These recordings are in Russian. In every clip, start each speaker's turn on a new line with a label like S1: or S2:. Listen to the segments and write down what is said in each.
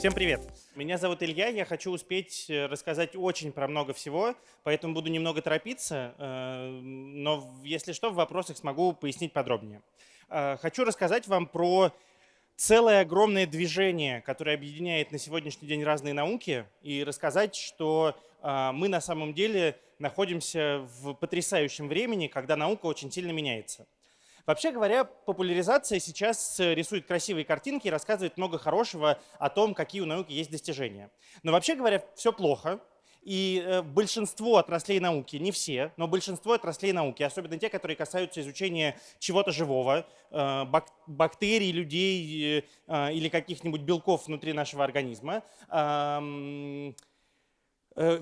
S1: Всем привет! Меня зовут Илья, я хочу успеть э, рассказать очень про много всего, поэтому буду немного торопиться, э, но если что, в вопросах смогу пояснить подробнее. Э, хочу рассказать вам про целое огромное движение, которое объединяет на сегодняшний день разные науки, и рассказать, что мы на самом деле находимся в потрясающем времени, когда наука очень сильно меняется. Вообще говоря, популяризация сейчас э, рисует красивые картинки и рассказывает много хорошего о том, какие у науки есть достижения. Но вообще говоря, все плохо. И э, большинство отраслей науки, не все, но большинство отраслей науки, особенно те, которые касаются изучения чего-то живого, э, бактерий, людей или каких-нибудь белков внутри нашего организма,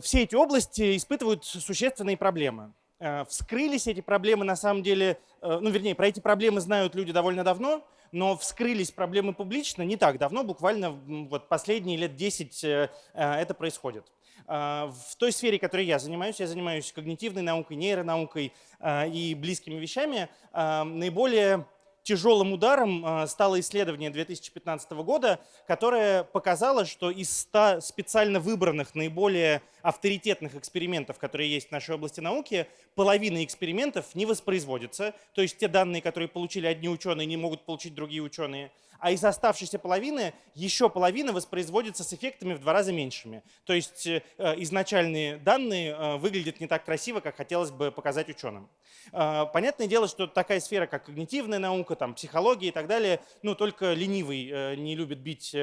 S1: все эти области испытывают существенные проблемы. Э, вскрылись эти проблемы на самом деле, э, ну вернее, про эти проблемы знают люди довольно давно, но вскрылись проблемы публично не так давно, буквально вот последние лет 10 э, это происходит. В той сфере, которой я занимаюсь, я занимаюсь когнитивной наукой, нейронаукой и близкими вещами, наиболее тяжелым ударом а, стало исследование 2015 года, которое показало, что из 100 специально выбранных наиболее авторитетных экспериментов, которые есть в нашей области науки, половина экспериментов не воспроизводится. То есть те данные, которые получили одни ученые, не могут получить другие ученые. А из оставшейся половины еще половина воспроизводится с эффектами в два раза меньшими. То есть э, изначальные данные э, выглядят не так красиво, как хотелось бы показать ученым. Э, понятное дело, что такая сфера, как когнитивная наука, там, психология и так далее, ну, только ленивый не любит бить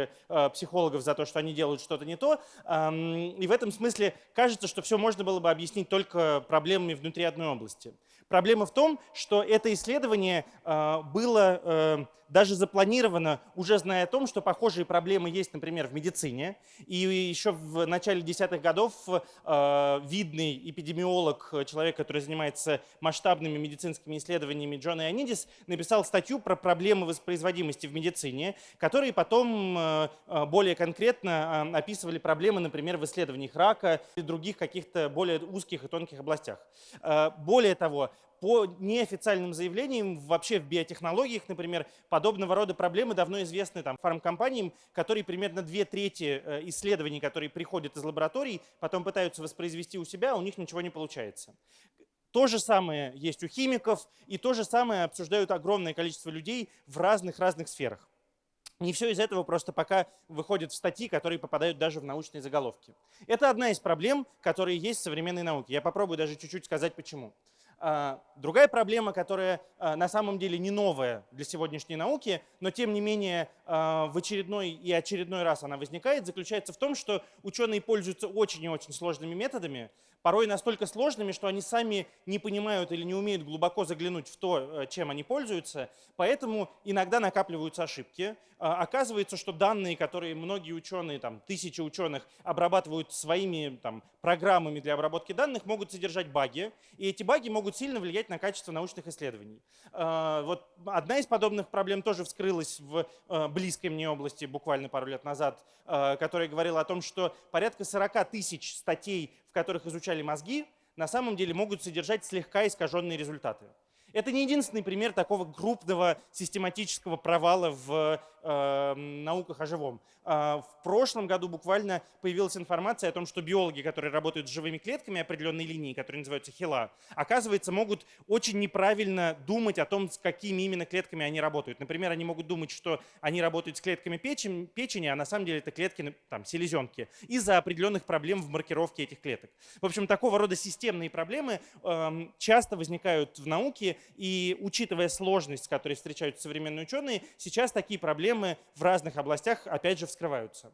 S1: психологов за то, что они делают что-то не то. И в этом смысле кажется, что все можно было бы объяснить только проблемами внутри одной области. Проблема в том, что это исследование было даже запланировано, уже зная о том, что похожие проблемы есть, например, в медицине. И еще в начале десятых годов э, видный эпидемиолог, человек, который занимается масштабными медицинскими исследованиями, Джон Ионидис, написал статью про проблемы воспроизводимости в медицине, которые потом э, э более конкретно описывали проблемы, например, в исследованиях рака и других каких-то более узких и тонких областях. Более того, по неофициальным заявлениям, вообще в биотехнологиях, например, подобного рода проблемы давно известны там, фармкомпаниям, которые примерно две трети э, исследований, которые приходят из лабораторий, потом пытаются воспроизвести у себя, а у них ничего не получается. То же самое есть у химиков, и то же самое обсуждают огромное количество людей в разных-разных сферах. Не все из этого просто пока выходит в статьи, которые попадают даже в научные заголовки. Это одна из проблем, которые есть в современной науке. Я попробую даже чуть-чуть сказать почему. А, другая проблема, которая а, на самом деле не новая для сегодняшней науки, но тем не менее а, в очередной и очередной раз она возникает, заключается в том, что ученые пользуются очень и очень сложными методами, порой настолько сложными, что они сами не понимают или не умеют глубоко заглянуть в то, э, чем они пользуются, поэтому иногда накапливаются ошибки. А, оказывается, что данные, которые многие ученые, там, тысячи ученых обрабатывают своими там, программами для обработки данных, могут содержать баги, и эти баги могут сильно влиять на качество научных исследований. А, вот одна из подобных проблем тоже вскрылась в э, близкой мне области буквально пару лет назад, э, которая говорила о том, что порядка 40 тысяч статей которых изучали мозги, на самом деле могут содержать слегка искаженные результаты. Это не единственный пример такого крупного систематического провала в науках о живом. Э, в прошлом году буквально появилась информация о том, что биологи, которые работают с живыми клетками определенной линии, которые называются хила, оказывается, могут очень неправильно думать о том, с какими именно клетками они работают. Например, они могут думать, что они работают с клетками печени, печени а на самом деле это клетки там, селезенки, из-за определенных проблем в маркировке этих клеток. В общем, такого рода системные проблемы э, часто возникают в науке, и учитывая сложность, с которой встречаются современные ученые, сейчас такие проблемы в разных областях опять же вскрываются.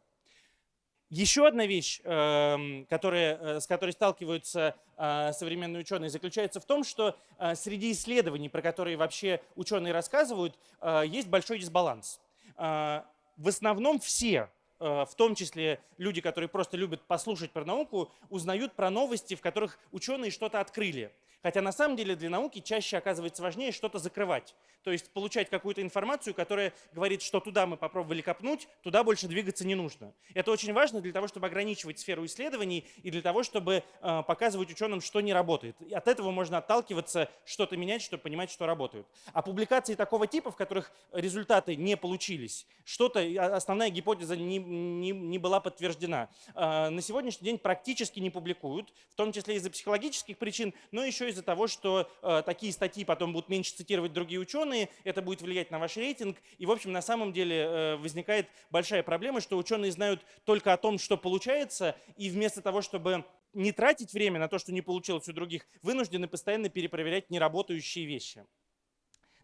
S1: Еще одна вещь, эм, которая, э, с которой сталкиваются э, современные ученые, заключается в том, что э, среди исследований, про которые вообще ученые рассказывают, есть большой дисбаланс. В основном все в том числе люди, которые просто любят послушать про науку, узнают про новости, в которых ученые что-то открыли Хотя на самом деле для науки чаще оказывается важнее что-то закрывать. То есть получать какую-то информацию, которая говорит, что туда мы попробовали копнуть, туда больше двигаться не нужно. Это очень важно для того, чтобы ограничивать сферу исследований и для того, чтобы э, показывать ученым, что не работает. И от этого можно отталкиваться, что-то менять, чтобы понимать, что работает. А публикации такого типа, в которых результаты не получились, что-то, основная гипотеза не, не, не была подтверждена, э, на сегодняшний день практически не публикуют, в том числе из-за психологических причин, но еще из-за того, что э, такие статьи потом будут меньше цитировать другие ученые, это будет влиять на ваш рейтинг. И, в общем, на самом деле э, возникает большая проблема, что ученые знают только о том, что получается, и вместо того, чтобы не тратить время на то, что не получилось у других, вынуждены постоянно перепроверять неработающие вещи.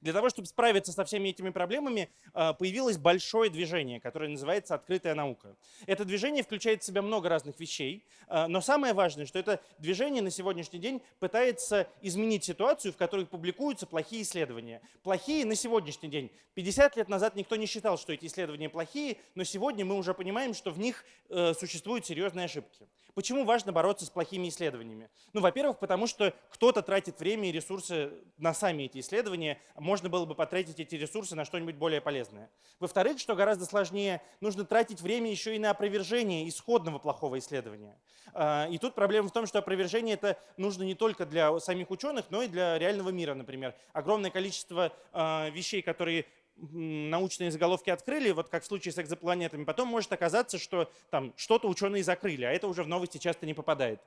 S1: Для того, чтобы справиться со всеми этими проблемами, а, появилось большое движение, которое называется «Открытая наука». Это движение включает в себя много разных вещей, а, но самое важное, что это движение на сегодняшний день пытается изменить ситуацию, в которой публикуются плохие исследования. Плохие на сегодняшний день. 50 лет назад никто не считал, что эти исследования плохие, но сегодня мы уже понимаем, что в них э, существуют серьезные ошибки. Почему важно бороться с плохими исследованиями? Ну, во-первых, потому что кто-то тратит время и ресурсы на сами эти исследования, можно было бы потратить эти ресурсы на что-нибудь более полезное. Во-вторых, что гораздо сложнее, нужно тратить время еще и на опровержение исходного плохого исследования. А, и тут проблема в том, что опровержение это нужно не только для самих ученых, но и для реального мира, например. Огромное количество а, вещей, которые научные заголовки открыли, вот как в случае с экзопланетами, потом может оказаться, что там что-то ученые закрыли, а это уже в новости часто не попадает.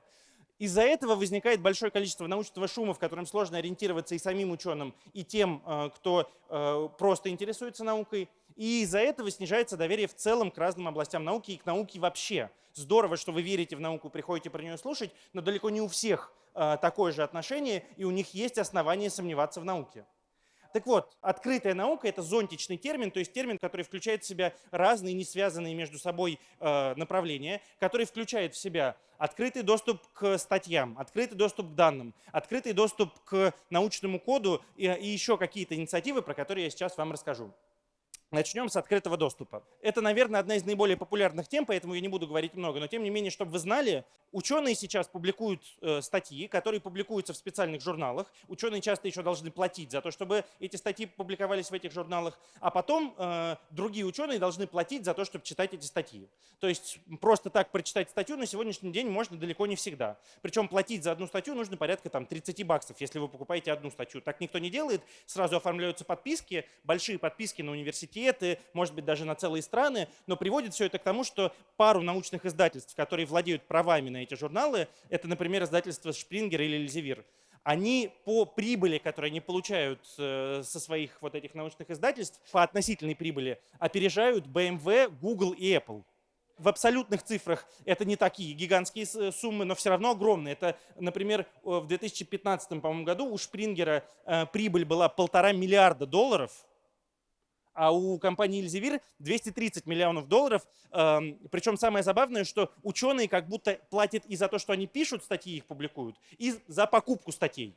S1: Из-за этого возникает большое количество научного шума, в котором сложно ориентироваться и самим ученым, и тем, э, кто э, просто интересуется наукой. И из-за этого снижается доверие в целом к разным областям науки и к науке вообще. Здорово, что вы верите в науку, приходите про нее слушать, но далеко не у всех э, такое же отношение, и у них есть основания сомневаться в науке. Так вот, открытая наука – это зонтичный термин, то есть термин, который включает в себя разные, не связанные между собой э, направления, который включает в себя открытый доступ к статьям, открытый доступ к данным, открытый доступ к научному коду и, и еще какие-то инициативы, про которые я сейчас вам расскажу. Начнем с открытого доступа. Это, наверное, одна из наиболее популярных тем, поэтому я не буду говорить много, но тем не менее, чтобы вы знали, ученые сейчас публикуют э, статьи, которые публикуются в специальных журналах. Ученые часто еще должны платить за то, чтобы эти статьи публиковались в этих журналах, а потом э, другие ученые должны платить за то, чтобы читать эти статьи. То есть просто так прочитать статью на сегодняшний день можно далеко не всегда. Причем платить за одну статью нужно порядка там, 30 баксов, если вы покупаете одну статью. Так никто не делает, сразу оформляются подписки, большие подписки на университет, университеты, может быть, даже на целые страны, но приводит все это к тому, что пару научных издательств, которые владеют правами на эти журналы, это, например, издательство Шпрингер или Эльзевир, они по прибыли, которые они получают э, со своих вот этих научных издательств, по относительной прибыли, опережают BMW, Google и Apple. В абсолютных цифрах это не такие гигантские суммы, но все равно огромные. Это, например, в 2015 году у Шпрингера э, прибыль была полтора миллиарда долларов – а у компании Elsevier 230 миллионов долларов. Эм, Причем самое забавное, что ученые как будто платят и за то, что они пишут статьи, их публикуют, и за покупку статей.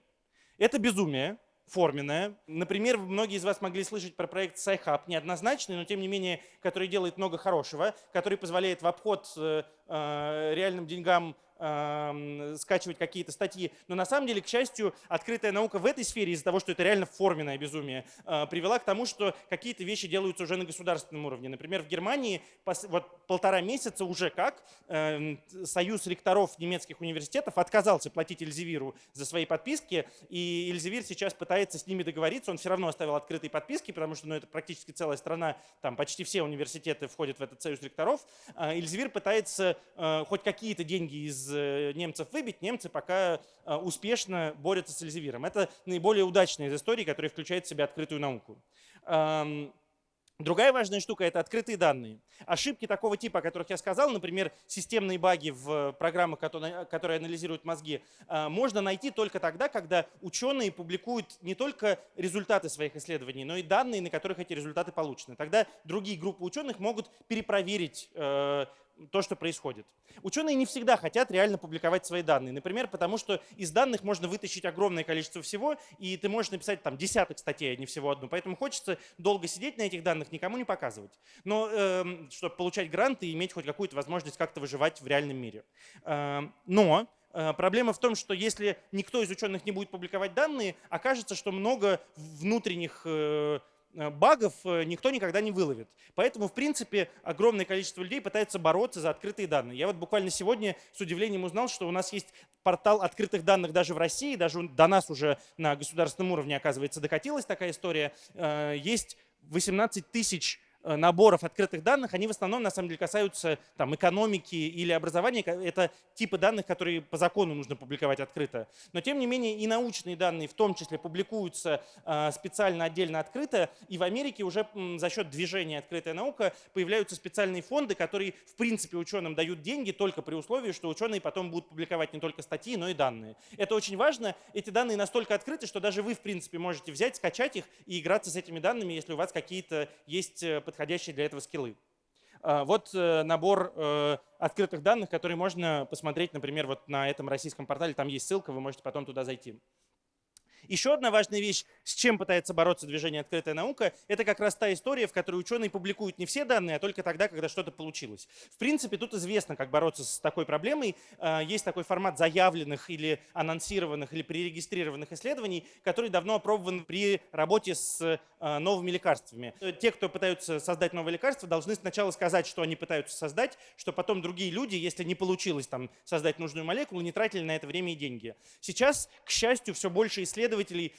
S1: Это безумие форменное. Например, многие из вас могли слышать про проект SciHub, неоднозначный, но тем не менее, который делает много хорошего, который позволяет в обход э, э, реальным деньгам скачивать какие-то статьи. Но на самом деле, к счастью, открытая наука в этой сфере из-за того, что это реально форменное безумие, а, привела к тому, что какие-то вещи делаются уже на государственном уровне. Например, в Германии вот полтора месяца уже как эм, Союз ректоров немецких университетов отказался платить Эльзевиру за свои подписки, и Эльзевир сейчас пытается с ними договориться. Он все равно оставил открытые подписки, потому что ну, это практически целая страна, там почти все университеты входят в этот Союз ректоров. А, Эльзевир пытается э, хоть какие-то деньги из Э, немцев выбить, немцы пока э, успешно борются с Эльзевиром. Это наиболее удачная из историй, которая включает в себя открытую науку. Другая важная штука – это открытые данные. Ошибки такого типа, о которых я сказал, например, системные баги в программах, которые анализируют мозги, э, можно найти только тогда, когда ученые публикуют не только результаты своих исследований, но и данные, на которых эти результаты получены. Тогда другие группы ученых могут перепроверить то, что происходит. Ученые не всегда хотят реально публиковать свои данные. Например, потому что из данных можно вытащить огромное количество всего, и ты можешь написать там десяток статей, а не всего одну. Поэтому хочется долго сидеть на этих данных, никому не показывать. Но э, чтобы получать гранты и иметь хоть какую-то возможность как-то выживать в реальном мире. Э, но проблема в том, что если никто из ученых не будет публиковать данные, окажется, что много внутренних Э, багов э, никто никогда не выловит. Поэтому, в принципе, огромное количество людей пытается бороться за открытые данные. Я вот буквально сегодня с удивлением узнал, что у нас есть портал открытых данных даже в России, даже до нас уже на государственном уровне, оказывается, докатилась такая история. Э, есть 18 тысяч Э, наборов открытых данных, они в основном на самом деле касаются там, экономики или образования. Это типы данных, которые по закону нужно публиковать открыто. Но тем не менее и научные данные в том числе публикуются э, специально отдельно открыто. И в Америке уже за счет движения «Открытая наука» появляются специальные фонды, которые в принципе ученым дают деньги только при условии, что ученые потом будут публиковать не только статьи, но и данные. Это очень важно. Эти данные настолько открыты, что даже вы в принципе можете взять, скачать их и играться с этими данными, если у вас какие-то есть э, подходящие для этого скиллы. А, вот э, набор э, открытых данных, которые можно посмотреть, например, вот на этом российском портале. Там есть ссылка, вы можете потом туда зайти. Еще одна важная вещь, с чем пытается бороться движение «Открытая наука», это как раз та история, в которой ученые публикуют не все данные, а только тогда, когда что-то получилось. В принципе, тут известно, как бороться с такой проблемой. А, есть такой формат заявленных или анонсированных или пререгистрированных исследований, который давно опробован при работе с а, новыми лекарствами. Те, кто пытаются создать новые лекарства, должны сначала сказать, что они пытаются создать, что потом другие люди, если не получилось там, создать нужную молекулу, не тратили на это время и деньги. Сейчас, к счастью, все больше исследований исследователей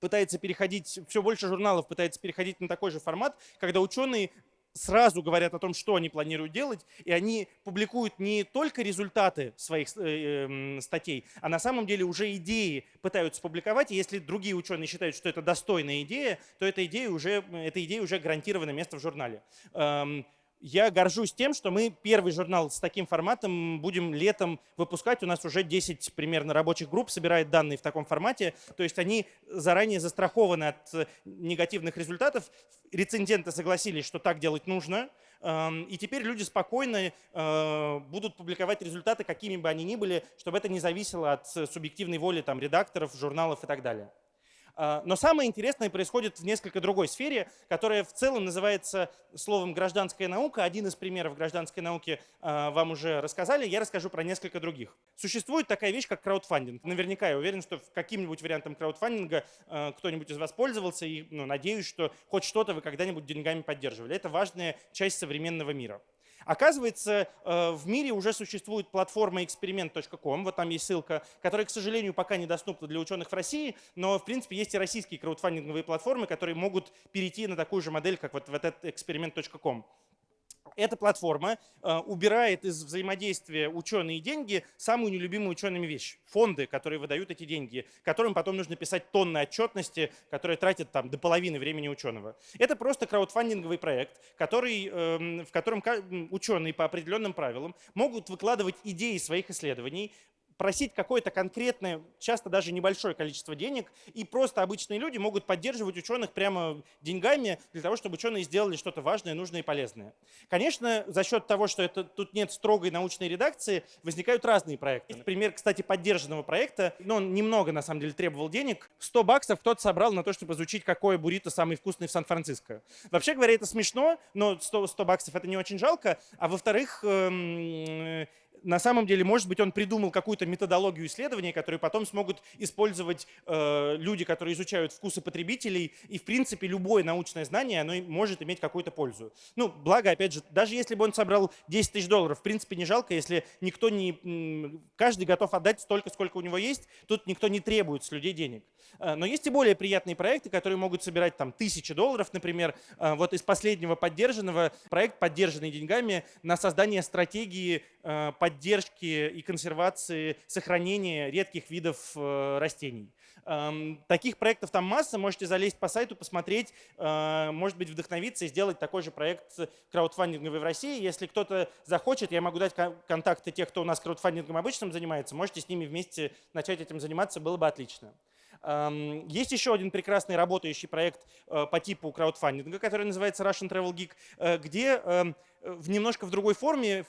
S1: пытается переходить, все больше журналов пытается переходить на такой же формат, когда ученые сразу говорят о том, что они планируют делать, и они публикуют не только результаты своих э, э, статей, а на самом деле уже идеи пытаются публиковать, и если другие ученые считают, что это достойная идея, то эта идея уже, эта идея уже гарантировано место в журнале. Эм, я горжусь тем, что мы первый журнал с таким форматом будем летом выпускать. У нас уже 10 примерно рабочих групп собирает данные в таком формате. То есть они заранее застрахованы от э, негативных результатов. Рецензенты согласились, что так делать нужно. Эм, и теперь люди спокойно э, будут публиковать результаты, какими бы они ни были, чтобы это не зависело от субъективной воли там, редакторов, журналов и так далее. А, но самое интересное происходит в несколько другой сфере, которая в целом называется словом гражданская наука. Один из примеров гражданской науки а, вам уже рассказали, я расскажу про несколько других. Существует такая вещь, как краудфандинг. Наверняка я уверен, что каким-нибудь вариантом краудфандинга а, кто-нибудь из вас пользовался, и ну, надеюсь, что хоть что-то вы когда-нибудь деньгами поддерживали. Это важная часть современного мира. Оказывается, э, в мире уже существует платформа experiment.com, вот там есть ссылка, которая, к сожалению, пока недоступна для ученых в России, но, в принципе, есть и российские краудфандинговые платформы, которые могут перейти на такую же модель, как вот, вот этот experiment.com эта платформа э, убирает из взаимодействия ученые и деньги самую нелюбимую учеными вещь – фонды, которые выдают эти деньги, которым потом нужно писать тонны отчетности, которые тратят там до половины времени ученого. Это просто краудфандинговый проект, который, э, в котором ученые по определенным правилам могут выкладывать идеи своих исследований, просить какое-то конкретное, часто даже небольшое количество денег, и просто обычные люди могут поддерживать ученых прямо деньгами для того, чтобы ученые сделали что-то важное, нужное и полезное. Конечно, за счет того, что это, тут нет строгой научной редакции, возникают разные проекты. Есть пример, кстати, поддержанного проекта, но он немного, на самом деле, требовал денег. 100 баксов кто-то собрал на то, чтобы изучить, какое буррито самый вкусный в Сан-Франциско. Вообще говоря, это смешно, но 100, 100 баксов это не очень жалко. А во-вторых, эм, на самом деле, может быть, он придумал какую-то методологию исследования, которую потом смогут использовать э, люди, которые изучают вкусы потребителей. И, в принципе, любое научное знание, оно может иметь какую-то пользу. Ну, благо, опять же, даже если бы он собрал 10 тысяч долларов, в принципе, не жалко, если никто не... Каждый готов отдать столько, сколько у него есть, тут никто не требует с людей денег. Э, но есть и более приятные проекты, которые могут собирать там тысячи долларов, например. Э, вот из последнего поддержанного проект, поддержанный деньгами, на создание стратегии поддержки поддержки и консервации, сохранения редких видов э, растений. Эм, таких проектов там масса, можете залезть по сайту, посмотреть, э, может быть, вдохновиться и сделать такой же проект краудфандинговый в России. Если кто-то захочет, я могу дать контакты тех, кто у нас краудфандингом обычным занимается, можете с ними вместе начать этим заниматься, было бы отлично. Эм, есть еще один прекрасный работающий проект э, по типу краудфандинга, который называется Russian Travel Geek, где эм, в немножко в другой форме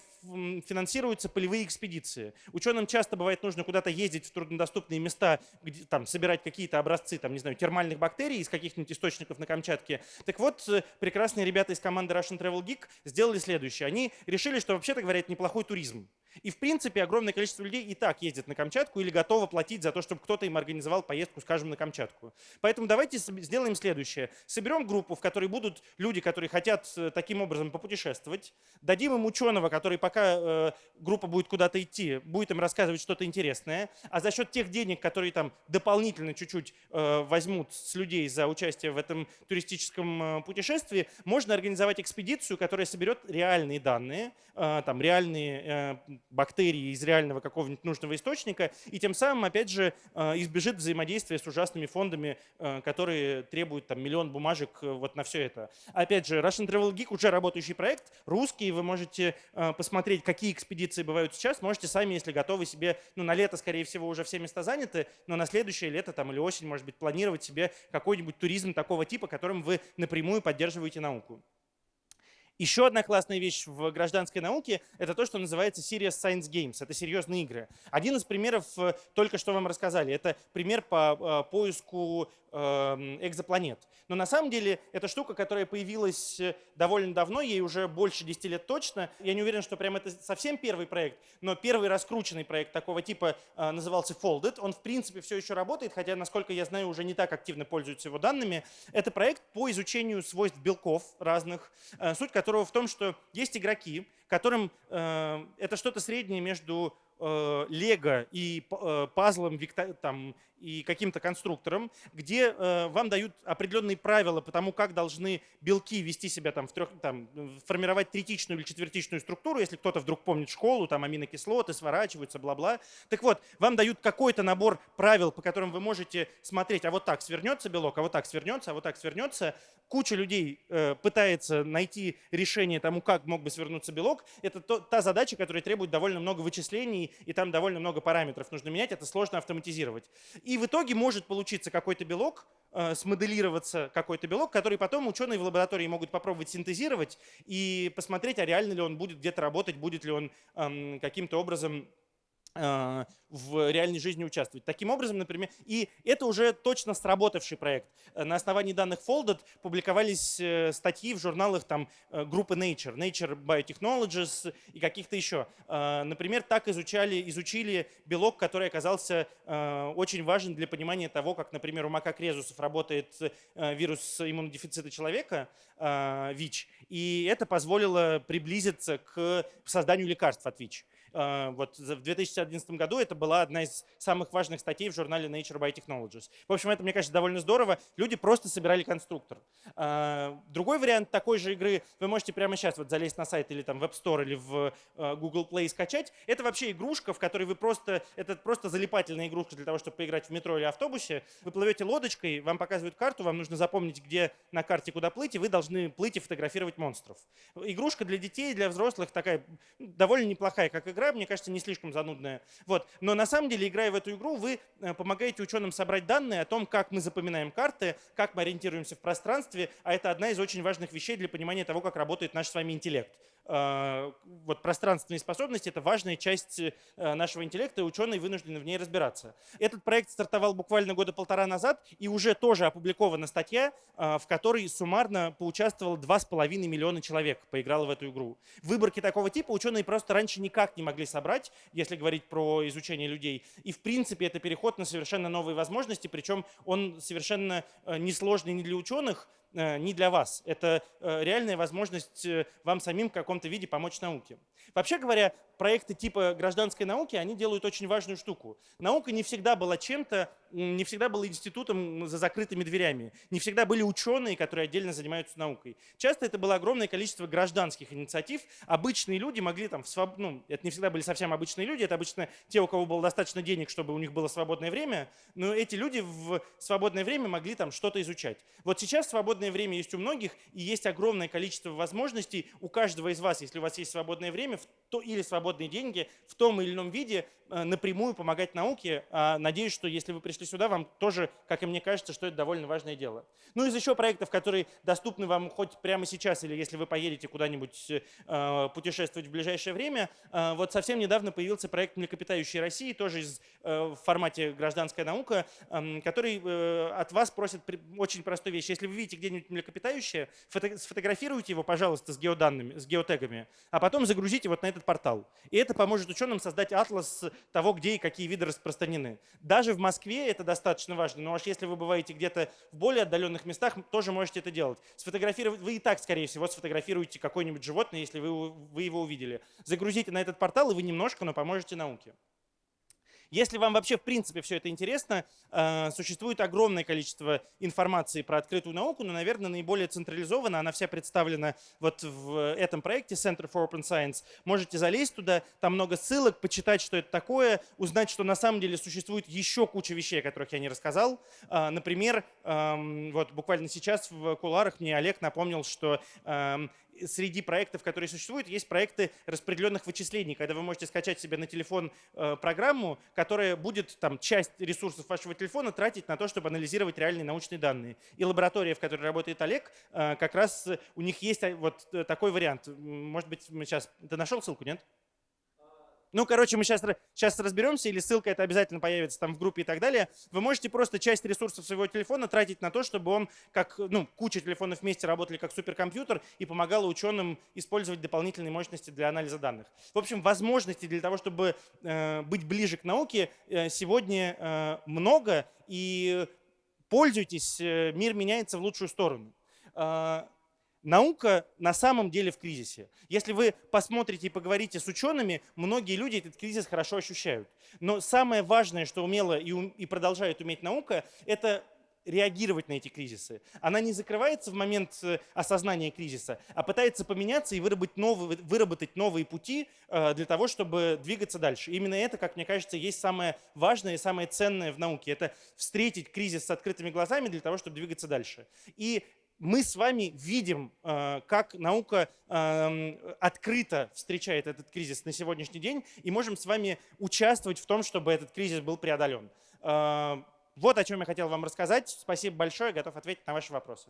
S1: финансируются полевые экспедиции. Ученым часто бывает нужно куда-то ездить в труднодоступные места, где, там, собирать какие-то образцы, там, не знаю, термальных бактерий из каких-нибудь источников на Камчатке. Так вот, э, прекрасные ребята из команды Russian Travel Geek сделали следующее. Они решили, что, вообще-то говоря, это неплохой туризм. И в принципе огромное количество людей и так ездит на Камчатку или готово платить за то, чтобы кто-то им организовал поездку, скажем, на Камчатку. Поэтому давайте сделаем следующее. Соберем группу, в которой будут люди, которые хотят э, таким образом попутешествовать. Дадим им ученого, который пока э, группа будет куда-то идти, будет им рассказывать что-то интересное. А за счет тех денег, которые там дополнительно чуть-чуть э, возьмут с людей за участие в этом туристическом э, путешествии, можно организовать экспедицию, которая соберет реальные данные, там реальные бактерии из реального какого-нибудь нужного источника, и тем самым, опять же, избежит взаимодействия с ужасными фондами, которые требуют там миллион бумажек вот на все это. Опять же, Russian Travel Geek уже работающий проект, русский, вы можете посмотреть, какие экспедиции бывают сейчас, можете сами, если готовы себе, ну на лето, скорее всего, уже все места заняты, но на следующее лето там или осень, может быть, планировать себе какой-нибудь туризм такого типа, которым вы напрямую поддерживаете науку. Еще одна классная вещь в гражданской науке – это то, что называется Serious Science Games. Это серьезные игры. Один из примеров э, только что вам рассказали. Это пример по э, поиску Эм, экзопланет. Но на самом деле это штука, которая появилась э, довольно давно, ей уже больше 10 лет точно. Я не уверен, что прям это совсем первый проект, но первый раскрученный проект такого типа назывался Folded. Он в принципе все еще работает, хотя, насколько я знаю, уже не так активно пользуются его данными. Это проект по изучению свойств белков разных, суть которого в том, что есть игроки, которым это что-то среднее между лего и пазлом там, и каким-то конструктором, где э, вам дают определенные правила по тому, как должны белки вести себя, там, в трех, там, формировать третичную или четвертичную структуру, если кто-то вдруг помнит школу, там аминокислоты сворачиваются, бла-бла. Так вот, вам дают какой-то набор правил, по которым вы можете смотреть, а вот так свернется белок, а вот так свернется, а вот так свернется. Куча людей э, пытается найти решение тому, как мог бы свернуться белок. Это то, та задача, которая требует довольно много вычислений, и там довольно много параметров нужно менять, это сложно автоматизировать. И в итоге может получиться какой-то белок, э, смоделироваться какой-то белок, который потом ученые в лаборатории могут попробовать синтезировать и посмотреть, а реально ли он будет где-то работать, будет ли он эм, каким-то образом в реальной жизни участвовать. Таким образом, например, и это уже точно сработавший проект. Э, на основании данных Folded публиковались э, статьи в журналах там, группы Nature, Nature Biotechnologies и каких-то еще. Например, так изучали, изучили белок, который оказался очень важен для понимания того, как, например, у макак резусов работает вирус иммунодефицита человека, ВИЧ, и это позволило приблизиться к созданию лекарств от ВИЧ. А, вот в 2011 году это была одна из самых важных статей в журнале Nature Biotechnologies. В общем, это, мне кажется, довольно здорово. Люди просто собирали конструктор. А, другой вариант такой же игры вы можете прямо сейчас вот залезть на сайт или там в App Store или в а, Google Play и скачать. Это вообще игрушка, в которой вы просто, это просто залипательная игрушка для того, чтобы поиграть в метро или автобусе. Вы плывете лодочкой, вам показывают карту, вам нужно запомнить, где на карте куда плыть, и вы должны плыть и фотографировать монстров. Игрушка для детей, для взрослых такая довольно неплохая, как игра, мне кажется, не слишком занудная. Вот. Но на самом деле, играя в эту игру, вы э, помогаете ученым собрать данные о том, как мы запоминаем карты, как мы ориентируемся в пространстве, а это одна из очень важных вещей для понимания того, как работает наш с вами интеллект. Э, вот пространственные способности – это важная часть э, нашего интеллекта, и ученые вынуждены в ней разбираться. Этот проект стартовал буквально года полтора назад, и уже тоже опубликована статья, в которой суммарно поучаствовало 2,5 миллиона человек, поиграло в эту игру. Выборки такого типа ученые просто раньше никак не могли собрать, если говорить про изучение людей. И в принципе это переход на совершенно новые возможности, причем он совершенно несложный ни для ученых, Э, не для вас. Это э, реальная возможность э, вам самим в каком-то виде помочь науке. Вообще говоря, проекты типа гражданской науки, они делают очень важную штуку. Наука не всегда была чем-то, не всегда была институтом за закрытыми дверями. Не всегда были ученые, которые отдельно занимаются наукой. Часто это было огромное количество гражданских инициатив. Обычные люди могли там, своб... ну, это не всегда были совсем обычные люди, это обычно те, у кого было достаточно денег, чтобы у них было свободное время, но эти люди в свободное время могли там что-то изучать. Вот сейчас свободное время есть у многих, и есть огромное количество возможностей у каждого из вас, если у вас есть свободное время, то, или свободные деньги в том или ином виде э, напрямую помогать науке. А, надеюсь, что если вы пришли сюда, вам тоже, как и мне кажется, что это довольно важное дело. Ну, из еще проектов, которые доступны вам хоть прямо сейчас, или если вы поедете куда-нибудь э, путешествовать в ближайшее время, вот совсем недавно появился проект «Млекопитающие России», тоже из, в формате «Гражданская наука», эм, который от вас просит очень простую вещь. Если вы видите где-нибудь млекопитающее, сфотографируйте его, пожалуйста, с геоданными, с геотегами, а потом загрузите вот на этот портал. И это поможет ученым создать атлас того, где и какие виды распространены. Даже в Москве это достаточно важно, но аж если вы бываете где-то в более отдаленных местах, тоже можете это делать. Сфотографировать, вы и так, скорее всего, сфотографируете какое-нибудь животное, если вы, вы его увидели. Загрузите на этот портал, и вы немножко, но поможете науке. Если вам вообще в принципе все это интересно, э, существует огромное количество информации про открытую науку, но, наверное, наиболее централизованно она вся представлена вот в этом проекте Center for Open Science. Можете залезть туда, там много ссылок, почитать, что это такое, узнать, что на самом деле существует еще куча вещей, о которых я не рассказал. Э, например, эм, вот буквально сейчас в куларах мне Олег напомнил, что эм, среди проектов, которые существуют, есть проекты распределенных вычислений, когда вы можете скачать себе на телефон э, программу, которая будет там, часть ресурсов вашего телефона тратить на то, чтобы анализировать реальные научные данные. И лаборатория, в которой работает Олег, э, как раз у них есть э, вот такой вариант. Может быть, мы сейчас... Ты нашел ссылку, нет? Ну, короче, мы сейчас, сейчас разберемся, или ссылка это обязательно появится там в группе и так далее. Вы можете просто часть ресурсов своего телефона тратить на то, чтобы он, как ну, куча телефонов вместе работали как суперкомпьютер и помогало ученым использовать дополнительные мощности для анализа данных. В общем, возможностей для того, чтобы э, быть ближе к науке, э, сегодня э, много, и пользуйтесь, э, мир меняется в лучшую сторону. Наука на самом деле в кризисе. Если вы посмотрите и поговорите с учеными, многие люди этот кризис хорошо ощущают. Но самое важное, что умела и, и продолжает уметь наука, это реагировать на эти кризисы. Она не закрывается в момент э, осознания кризиса, а пытается поменяться и выработать новые, выработать новые пути э, для того, чтобы двигаться дальше. Именно это, как мне кажется, есть самое важное и самое ценное в науке. Это встретить кризис с открытыми глазами для того, чтобы двигаться дальше. И мы с вами видим, э, как наука эм, открыто встречает этот кризис на сегодняшний день и можем с вами участвовать в том, чтобы этот кризис был преодолен. Э, вот о чем я хотел вам рассказать. Спасибо большое, готов ответить на ваши вопросы.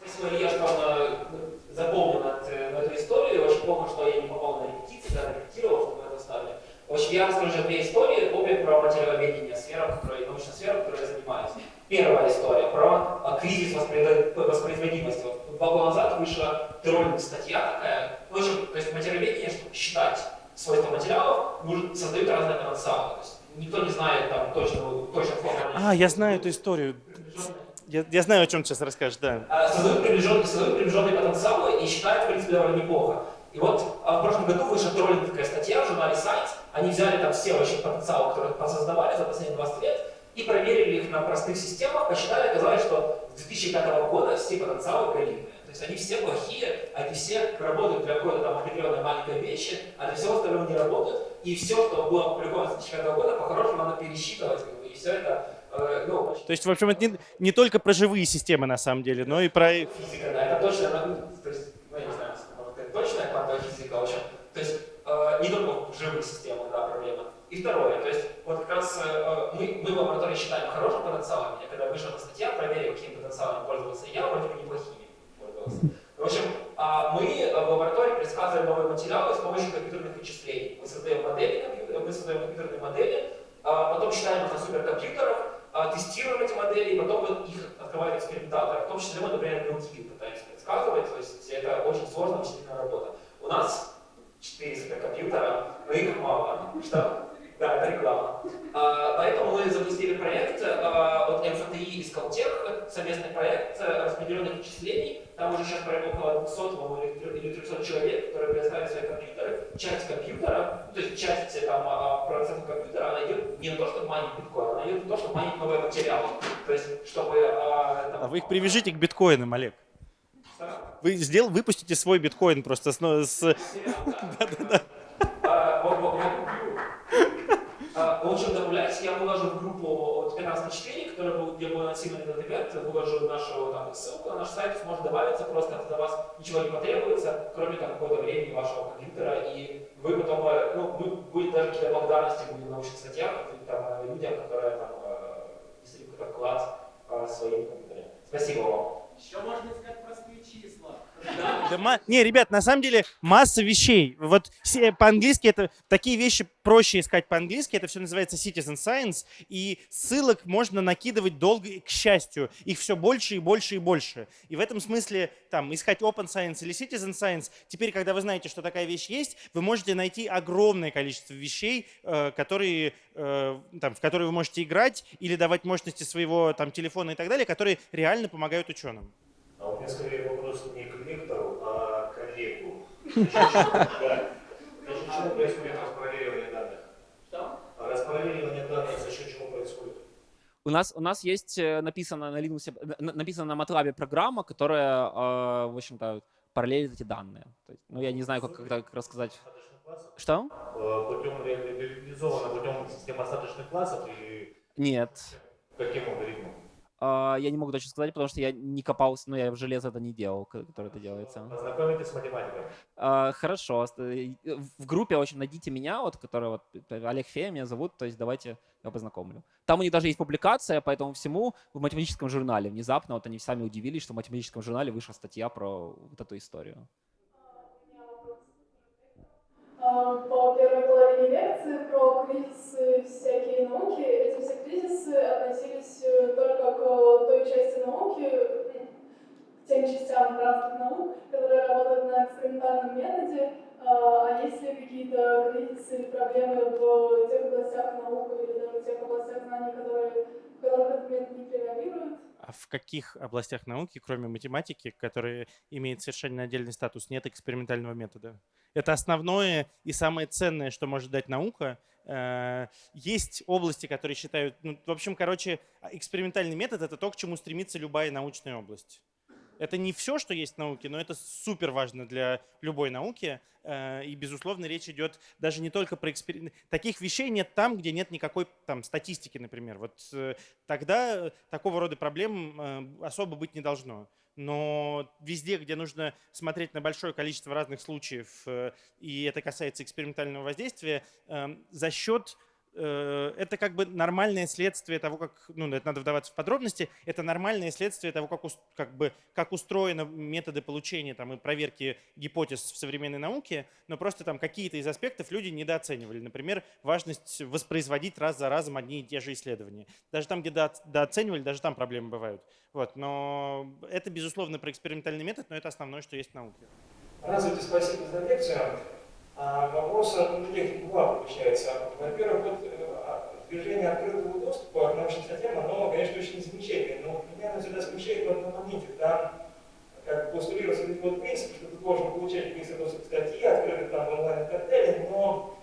S2: Спасибо, Илья, что запомнил эту историю. Очень плохо, что я не попал на репетиции, когда репетировал, чтобы это ставили. В общем, я расскажу две истории, обе про материаловедение, сфера, которой, научная сфера, которой я занимаюсь. Первая история про а, кризис воспроизводимости. Вот, два года назад вышла троллинг статья такая. В общем, то есть материаловедение, чтобы считать свойства материалов, создают разные потенциалы. То есть никто не знает там точно, точно формулу.
S1: А, я знаю эту историю. Я, я знаю, о чем ты сейчас расскажешь, да.
S2: А, создают приближенные, создают приближенные потенциалы и считают, в принципе, довольно неплохо. И вот а, в прошлом году вышла троллинговая статья в журнале Science. Они взяли там все вообще потенциалы, которые посоздавали за последние 20 лет, и проверили их на простых системах, посчитали, оказалось, что с 2005 года все потенциалы галимые. То есть они все плохие, они все работают для какой-то там определенной маленькой вещи, а для всего остального не работают. И все, что было опубликовано с 2005 года, по-хорошему надо пересчитывать. И все это э, ну,
S1: То есть, в общем, это не, не только про живые системы на самом деле, но и про...
S2: Физика, да, это точно, ну, то есть, ну, я не знаю, точная квантовая физика, в общем. То есть э, не только в живых системах, да, проблема. И второе, то есть вот как раз э, мы, мы в лаборатории считаем хорошим потенциалом, я когда вышла на статья, проверил, какими потенциалами пользовался я, вроде бы неплохими пользовался. В общем, э, мы в лаборатории предсказываем новые материалы с помощью компьютерных вычислений. Мы создаем модели, мы создаем компьютерные модели, э, потом считаем их на суперкомпьютерах, э, тестируем эти модели, и потом их открывают экспериментаторы. В том числе мы, например, белки пытаемся предсказывать, то есть это очень сложная вычислительная работа. У нас 4 суперкомпьютера, но их мало. Что? Да, это реклама. А, поэтому мы запустили проект а, от МФТИ и Скалтех, совместный проект распределенных вычислений. Там уже сейчас около 200 или 300 человек, которые предоставляют свои компьютеры. Часть компьютера, то есть часть там, а, процентов компьютера, она идет не на то, чтобы майнить биткоин, она идет на то, чтобы майнить новые материалы. То есть, чтобы...
S1: А, там, а вы их привяжите к биткоинам, Олег. Вы сделал, выпустите свой биткоин просто с... с...
S2: А, в
S3: лучше добавлять, я выложу в группу от 15 на 4, которая будет, где будет анонсирован этот ивент, выложу нашу там, ссылку на наш сайт, сможет добавиться, просто от вас ничего не потребуется, кроме там какого-то времени вашего компьютера, и вы потом, э, ну, мы, будет даже какие-то благодарности будем в научных статьях там, людям, которые там, действительно какой-то вклад в своим компьютере. Спасибо вам.
S2: Еще можно искать простые числа.
S1: Да, не, ребят, на самом деле масса вещей. Вот по-английски это такие вещи проще искать по-английски. Это все называется citizen science. И ссылок можно накидывать долго, к счастью. Их все больше и больше и больше. И в этом смысле там искать open science или citizen science, теперь, когда вы знаете, что такая вещь есть, вы можете найти огромное количество вещей, э, которые, э, там, в которые вы можете играть или давать мощности своего там, телефона и так далее, которые реально помогают ученым.
S4: А у меня скорее вопрос не к коллегу. Да. За счет чего происходит распараллеливание данных?
S3: Что?
S4: Распараллеливание данных за счет чего происходит?
S2: У нас, у нас есть э, написано на Linux, написано на MATLAB программа, которая, э, в общем-то, параллелит эти данные. То есть, ну, я не знаю, как, как, как рассказать. Что?
S4: Путем реализовано путем системы остаточных классов и
S2: Нет.
S4: каким алгоритмом?
S2: А, я не могу точно сказать, потому что я не копался, но я в железо это не делал, которое это делается.
S4: Познакомитесь с математикой.
S2: А, хорошо. Э, в группе, общем, найдите меня, вот, который вот Олег Фея меня зовут, то есть давайте я познакомлю. Там у них даже есть публикация по этому всему в математическом журнале. Внезапно вот они сами удивились, что в математическом журнале вышла статья про вот эту историю.
S5: А, по первой половине лекции про кризисы всякие науки. Эти все кризисы относились э, только к той части науки, к тем частям разных наук, которые работают на экспериментальном методе. А, а есть ли какие-то кризисы или проблемы в тех областях наук или даже в тех областях знаний, которые, в которых этот метод не превалирует?
S1: А в каких областях науки, кроме математики, которые имеют совершенно отдельный статус, нет экспериментального метода? Это основное и самое ценное, что может дать наука. Э, есть области, которые считают... Ну, в общем, короче, экспериментальный метод — это то, к чему стремится любая научная область. Это не все, что есть в науке, но это супер важно для любой науки. Э, и, безусловно, речь идет даже не только про эксперимент. Таких вещей нет там, где нет никакой там, статистики, например. Вот э, тогда такого рода проблем особо быть не должно но везде, где нужно смотреть на большое количество разных случаев, э, и это касается экспериментального воздействия, за счет э, это как бы нормальное следствие того, как, ну, это надо вдаваться в подробности, это нормальное следствие того, как, как, бы, как устроены методы получения там, и проверки гипотез в современной науке, но просто там какие-то из аспектов люди недооценивали. Например, важность воспроизводить раз за разом одни и те же исследования. Даже там, где дооценивали, даже там проблемы бывают. Вот, но это, безусловно, про экспериментальный метод, но это основное, что есть в науке.
S3: Разве спасибо за лекцию. А вопросы ну, таких два получается. Во-первых, вот э, движение открытого доступа к научным статьям, оно, конечно, очень замечательное, но меня оно всегда смущает в одном моменте. Там как постулируется этот вот принцип, что ты должен получать быстрый доступ к статье, открытый там онлайн и так далее, но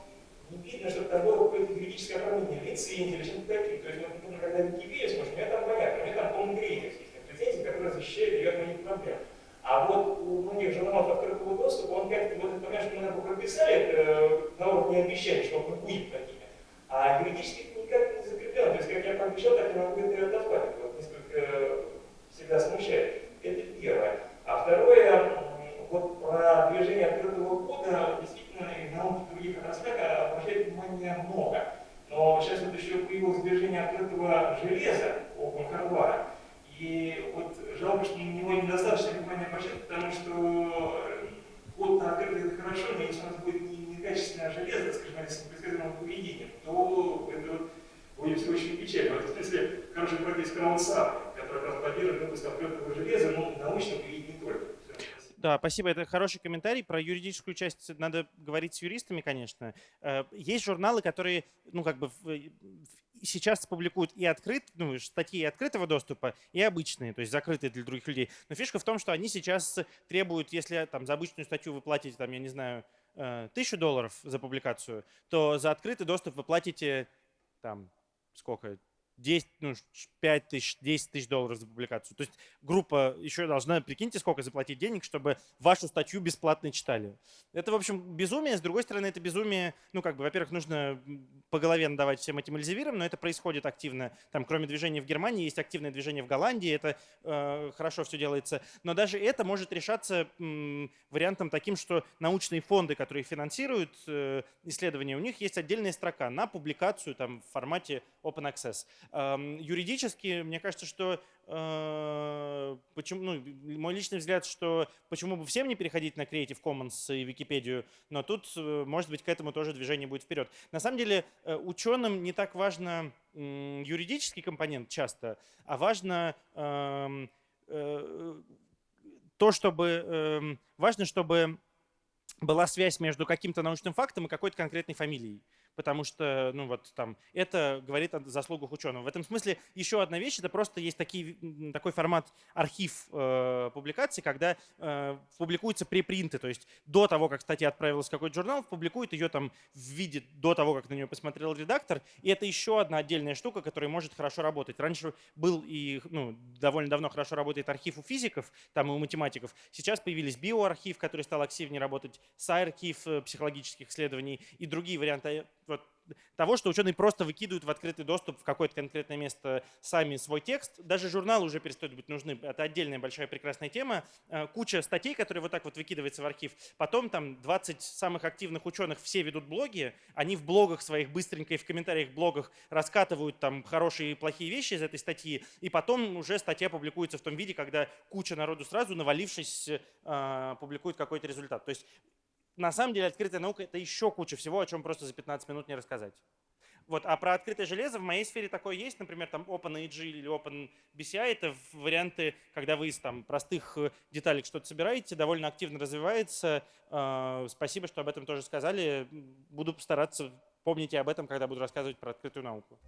S3: не видно, чтобы там было какое-то юридическое оформление, лицензии или что-то такое. То есть, вот, например, когда в Википедию смотришь, у меня там понятно, у меня там полный перечень есть лицензий, которые защищают ее от моих проблем. А вот у многих журналов открытого доступа, он как-то вот это, конечно, мы на прописали э, на уровне обещаний, что он будет такими. А юридически никак не закреплено. То есть, как я пообещал, так и могу это отозвать. Это вот несколько э, всегда смущает. Это первое. А второе, вот про движение открытого кода действительно и в науке других отраслях обращает внимание много. Но сейчас вот еще появилось движение открытого железа, open hardware. И вот жалко, что на него недостаточно внимания обращать, потому что на открытый это хорошо, но если у нас будет не, некачественное железо, скажем, с непредсказуемым поведением, то это вот будет все очень печально. В этом смысле хорошая практика краудсап, которая как раз поддерживает выпуск открытого железа, но научного и не только.
S1: Да, спасибо. Это хороший комментарий. Про юридическую часть надо говорить с юристами, конечно. Э, есть журналы, которые, ну, как бы сейчас публикуют и открыт, ну, статьи открытого доступа, и обычные, то есть закрытые для других людей. Но фишка в том, что они сейчас требуют, если там за обычную статью вы платите, там, я не знаю, э, тысячу долларов за публикацию, то за открытый доступ вы платите там сколько, 10, ну, 5 тысяч, 10 тысяч долларов за публикацию. То есть группа еще должна, прикиньте, сколько заплатить денег, чтобы вашу статью бесплатно читали. Это, в общем, безумие. С другой стороны, это безумие, ну, как бы, во-первых, нужно по голове надавать всем этим эльзевирам, но это происходит активно. Там, кроме движения в Германии, есть активное движение в Голландии, это э, хорошо все делается. Но даже это может решаться м, вариантом таким, что научные фонды, которые финансируют э, исследования, у них есть отдельная строка на публикацию там, в формате open access. Эм, юридически, мне кажется, что э, почему, ну, мой личный взгляд, что почему бы всем не переходить на Creative Commons и Википедию, но тут, э, может быть, к этому тоже движение будет вперед. На самом деле, э, ученым не так важно юридический компонент часто, а важно эм, то, чтобы эм, важно, чтобы была связь между каким-то научным фактом и какой-то конкретной фамилией потому что, ну вот там, это говорит о заслугах ученого. В этом смысле еще одна вещь, это просто есть такие, такой формат архив э, публикаций, когда э, публикуются препринты, то есть до того, как статья отправилась в какой-то журнал, публикует ее там в виде до того, как на нее посмотрел редактор, и это еще одна отдельная штука, которая может хорошо работать. Раньше был и ну, довольно давно хорошо работает архив у физиков, там и у математиков. Сейчас появились биоархив, который стал активнее работать, SciArchive э, психологических исследований и другие варианты того, что ученые просто выкидывают в открытый доступ в какое-то конкретное место сами свой текст. Даже журналы уже перестают быть нужны. Это отдельная большая прекрасная тема. Э, куча статей, которые вот так вот выкидываются в архив. Потом там 20 самых активных ученых все ведут блоги. Они в блогах своих быстренько и в комментариях блогах раскатывают там хорошие и плохие вещи из этой статьи. И потом уже статья публикуется в том виде, когда куча народу сразу, навалившись, э, публикует какой-то результат. То есть на самом деле открытая наука – это еще куча всего, о чем просто за 15 минут не рассказать. Вот, а про открытое железо в моей сфере такое есть, например, там OpenAG или OpenBCI – это варианты, когда вы из там, простых э, деталек что-то собираете, довольно активно развивается. А, спасибо, что об этом тоже сказали. Буду постараться, помните об этом, когда буду рассказывать про открытую науку.